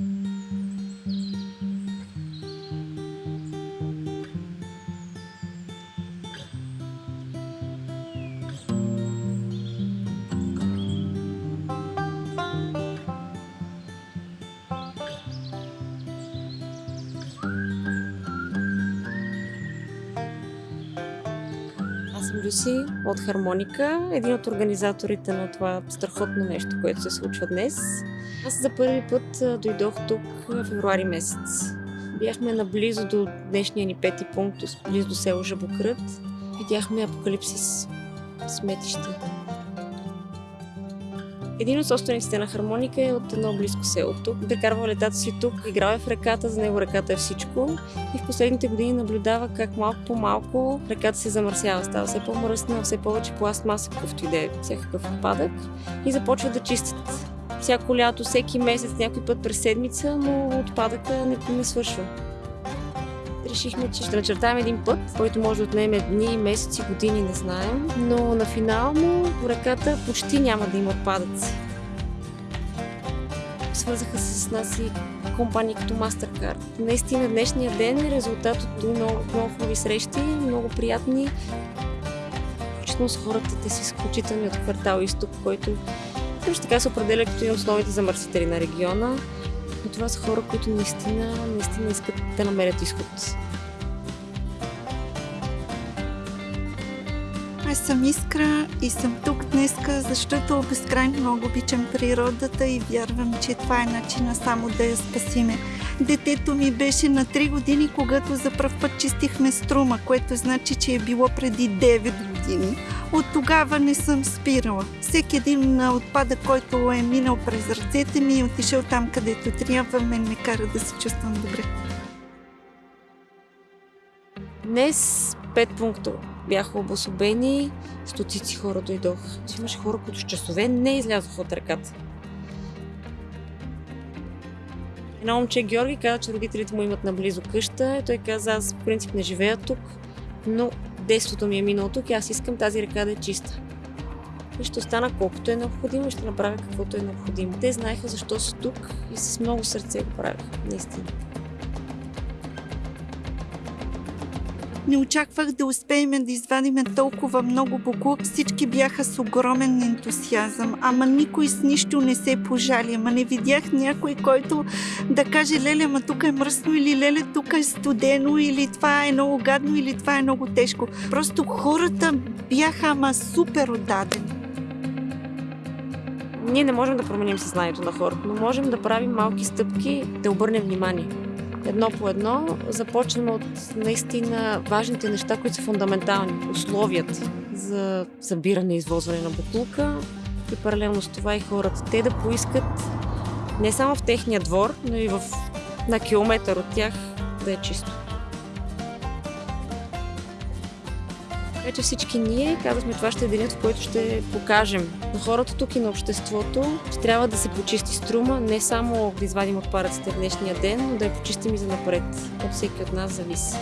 Mm-hmm. Аз съм Люси от Хармоника, един от организаторите на това страхотно нещо, което се случва днес. Аз за първи път дойдох тук в февруари месец. Бяхме наблизо до днешния ни пети пункт, близо до село Жабокрът. Видяхме апокалипсис, сметище. Един от собствениците на хармоника е от едно близко село тук. Прекарва летата си тук, играл е в реката, за него реката е всичко. И в последните години наблюдава как малко по малко реката се замърсява, става все по-мръсна, все повече пластмаса, какъвто и да е всякакъв отпадък. И започва да чистят. Всяко лято, всеки месец, някой път през седмица, но отпадъка не, не свършва. Решихме, че ще начертаем един път, който може да отнеме дни, месеци, години, не знаем. Но на финално по реката почти няма да има отпадъци. Свързаха се с нас и компании като MasterCard. Наистина днешния ден е резултат от много, много хубави срещи, много приятни. Включително с хората, те са изключителни от квартал Изток, който също така се определя като един от основните замърсители на региона. Но това са хора, които наистина, наистина искат да намерят изход. Аз съм Искра и съм тук днеска, защото безкрайно много обичам природата и вярвам, че това е начина само да я спасиме. Детето ми беше на 3 години, когато за пръв път чистихме струма, което значи, че е било преди 9 години. От тогава не съм спирала. Всеки един отпадък, който е минал през ръцете ми и отишъл там, където трябва, мен ме кара да се чувствам добре. Днес пет пункта бяха обособени, стотици хора дойдоха. Имаше хора, които с часове не излязоха от ръката. Едно момче Георги каза, че родителите му имат наблизо къща и той каза, аз в принцип не живея тук, но детството ми е минало тук и аз искам тази река да е чиста. И ще остана колкото е необходимо и ще направя каквото е необходимо. Те знаеха защо са тук и с много сърце го правиха, наистина. Не очаквах да успеем да извадим толкова много буклук. Всички бяха с огромен ентусиазъм, ама никой с нищо не се пожали. Ама не видях някой, който да каже, леле, ама тук е мръсно или леле, тук е студено или това е много гадно или това е много тежко. Просто хората бяха ама супер отдадени. Ние не можем да променим съзнанието на хората, но можем да правим малки стъпки, да обърнем внимание едно по едно започнем от наистина важните неща, които са фундаментални. Условията за събиране и извозване на буклука и паралелно с това и хората. Те да поискат не само в техния двор, но и в, на километър от тях да е чисто. Така че всички ние казахме, това ще е денят, в който ще покажем на хората тук и на обществото, че трябва да се почисти струма, не само да извадим отпадъците в днешния ден, но да я почистим и за напред. От всеки от нас зависи.